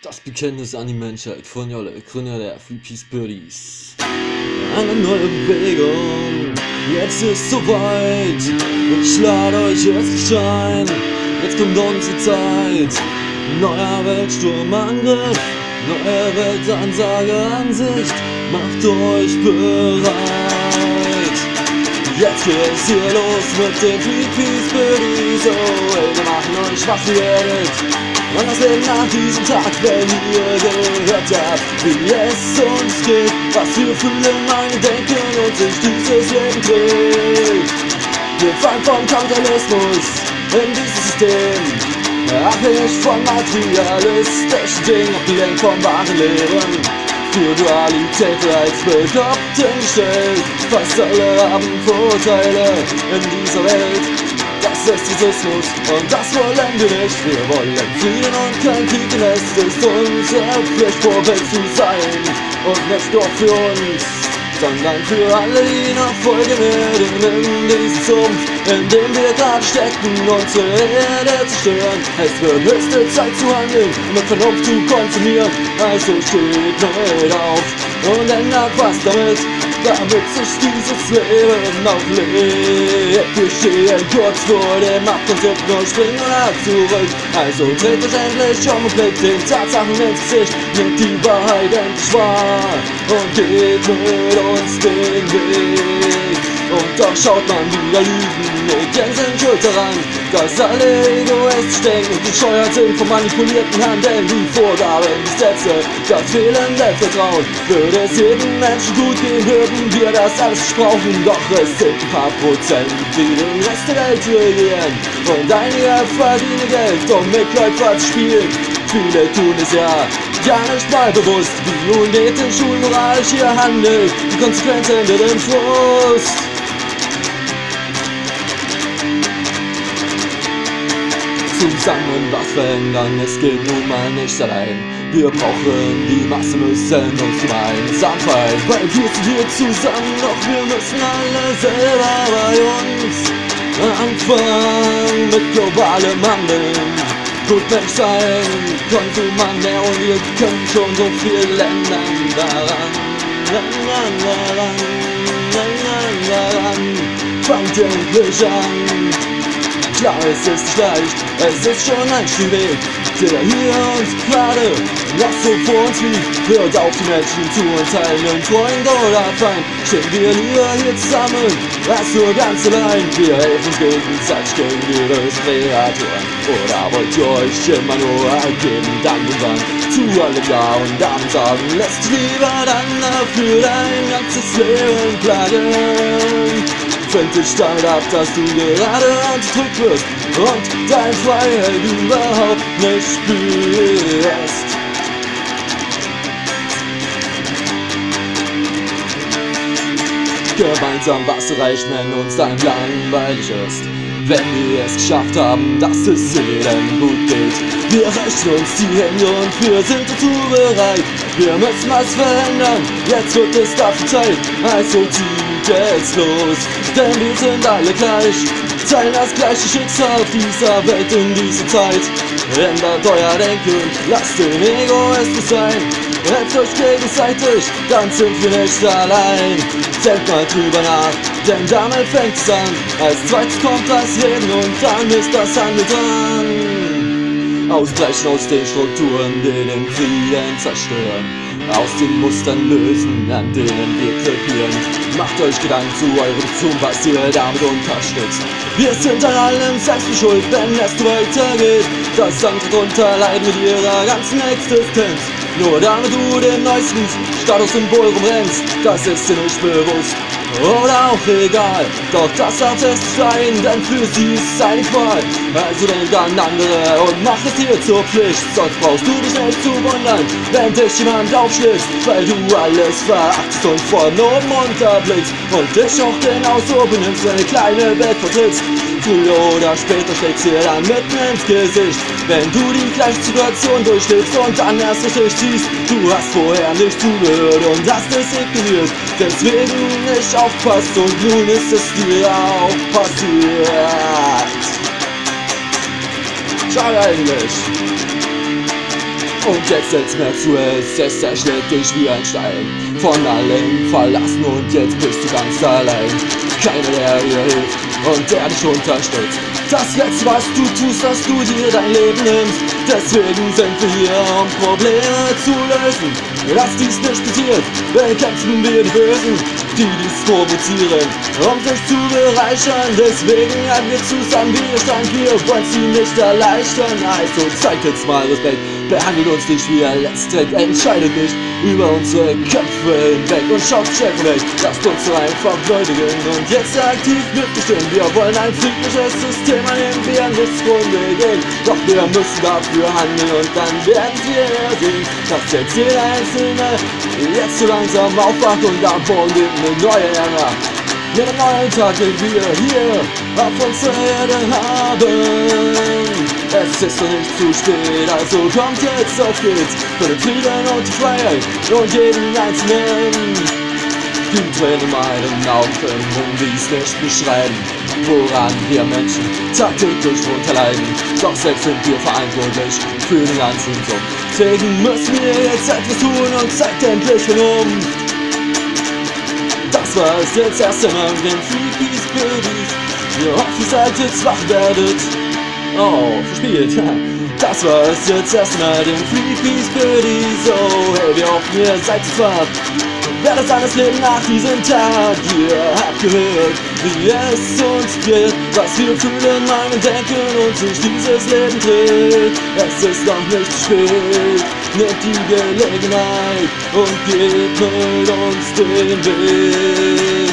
Das Bekenntnis an die Menschheit von Jolle, Gründer der Free Peace Birdies. Eine neue Bewegung, jetzt ist soweit. Ich lade euch jetzt ein, jetzt kommt unsere Zeit. Neuer Weltsturmangriff, neue Weltansage Ansicht, macht euch bereit. Jetzt geht's hier los mit den Free Peace Birdies, oh ey, wir machen euch wach, ihr werdet und das Leben nach diesem Tag, wenn ihr gehört habt, wie es uns geht, was wir fühlen, meine denken und sich dieses Leben dreht. Wir fallen vom Kapitalismus in dieses System, abhängig von materialistischen Dingen, abgelenkt von wahren Lehren. Für Dualität als Bekloppten gestellt, fast alle haben Vorteile in dieser Welt. Das ist Rassismus und das wollen wir nicht. Wir wollen Frieden und kein Krieg, denn es ist unsere Pflicht, Vorbild zu sein. Und nicht nur für uns, sondern für alle, die noch folgen werden in diesem Sumpf, in dem wir gerade stecken, unsere Erde zerstören. Es wird höchste Zeit zu handeln und mit Vernunft zu konsumieren. Also steht mit auf und ändert was damit damit sich dieses Leben auflebt. Wir stehen kurz vor dem Abkonzept und springen zurück. Also dreht euch endlich um und blickt den Tatsachen ins Gesicht. Nimmt die Wahrheit endlich wahr und geht mit uns den Weg. Und doch schaut man wieder Lügen mit Gänsen schuld daran, dass alle egoistisch denken und bescheuert sind von manipulierten Handeln. Die Vorgaben, die Sätze, das fehlende Vertrauen. Würde es jedem Menschen gut gehen, würden wir das alles brauchen. Doch es sind ein paar Prozent, die den Rest der Welt regieren. Und einige verdienen Geld, um Mitläufer zu spielen. Viele tun es ja gar nicht mal bewusst, wie unethisch unmoralisch hier handelt. Die Konsequenzen im Frust. Zusammen was verändern, es geht nun mal nicht allein. Wir brauchen die Masse, müssen uns gemeinsam fallen, weil wir sind hier zusammen, doch wir müssen alle selber bei uns anfangen mit globalem Handeln. Gut Mensch sein, Konsumant mehr und wir können schon so viel ändern daran. Daran, daran, daran, daran, fangt endlich an. Klar, es ist leicht, es ist schon ein Stück Weg, der hier uns gerade noch so vor uns liegt. Hört auf die Menschen zu uns teilen, Freund oder Feind, stehen wir lieber hier zusammen, als nur ganz allein. Wir helfen uns gegenseitig gegen ihre Kreaturen. Oder wollt ihr euch immer nur ergeben, dann und zu allem Ja und dann sagen, lässt lieber dann dafür dein ganzes Leben plagen. Fällt dich damit ab, dass du gerade unterdrückt wirst und dein Freiheit überhaupt nicht spürst. Gemeinsam was wenn uns dann langweilig ist. Wenn wir es geschafft haben, dass es jedem gut geht. Wir reichen uns die Hände und wir sind dazu bereit. Wir müssen was verändern, jetzt wird es dafür Zeit. Also zieh geht's los, denn wir sind alle gleich, teilen das gleiche Schicksal dieser Welt in dieser Zeit. Ändert euer Denken, lasst den Egoismus sein, helft euch gegenseitig, dann sind wir nicht allein. Denkt mal drüber nach, denn damit fängt's an. Als zweites kommt das Reden und dann ist das Handeln dran. Ausbrechen aus den Strukturen, die den Frieden zerstören aus den Mustern lösen, an denen wir krepieren. Macht euch Gedanken zu eurem Zoom, was ihr damit unterstützt. Wir sind an allem selbst schuld, wenn es weitergeht. Das andere drunter leiden mit ihrer ganzen Existenz. Nur damit du den neuesten Statussymbol rumrennst, das ist dir nicht bewusst oder auch egal. Doch das hat es sein, denn für sie ist es eine Qual. Also denk an andere und mach es dir zur Pflicht. Sonst brauchst du dich nicht zu wundern, wenn dich jemand aufschlitzt, weil du alles verachtest und von oben runterblickst und dich auch genauso benimmst, wenn eine kleine Welt vertrittst. Früher oder später schlägt's dir dann mitten ins Gesicht, wenn du die gleiche Situation durchlebst und dann erst richtig ziehst. Du hast vorher nicht zugehört und hast es ignoriert, deswegen nicht aufpasst und nun ist es dir auch passiert. Schade eigentlich. Und jetzt setzt mehr zu, es, es erschlägt dich wie ein Stein. Von allen verlassen und jetzt bist du ganz allein. Keiner, der dir hilft und der dich unterstützt. Das Letzte, was du tust, dass du dir dein Leben nimmst. Deswegen sind wir hier, um Probleme zu lösen. Dass dies nicht passiert, bekämpfen wir die Bösen, die dies provozieren, um sich zu bereichern. Deswegen haben wir zusammen Widerstand, wir wollen sie nicht erleichtern. Also zeigt jetzt mal Respekt, behandelt uns nicht wie ein Letztreck, entscheidet nicht über unsere Köpfe hinweg und schaut weg. Lasst uns einfach würdigen und jetzt aktiv mitbestimmen. Wir wollen ein friedliches System, an dem wir nicht zugrunde gehen. Doch wir müssen dafür handeln und dann werden wir sehen, dass jetzt jeder Einzelne jetzt so langsam aufwacht und am Boden lebt eine neue. Mit einem neuen Tag, den wir hier auf unserer Erde haben. Es ist noch nicht zu spät, also kommt jetzt, auf geht's. Für den Frieden und die Freiheit und jeden Einzelnen. Die Tränen in meinen Augen können dies nicht beschreiben Woran wir Menschen tagtäglich drunter leiden Doch selbst sind wir verantwortlich für den ganzen Sumpf Deswegen müssen wir jetzt etwas tun und zeigt endlich Vernunft Das war es jetzt erst einmal mit den Freakies Birdies Wir hoffen, seid jetzt wach werdet Oh, verspielt. Das war es jetzt erstmal den Freakies Birdies. Oh, hey, wir hoffen, ihr seid es wach. Wer das alles lebt nach diesem Tag, ihr habt gehört, wie es uns geht, was wir fühlen, meinen, denken und sich dieses Leben dreht. Es ist noch nicht zu spät, nehmt die Gelegenheit und geht mit uns den Weg.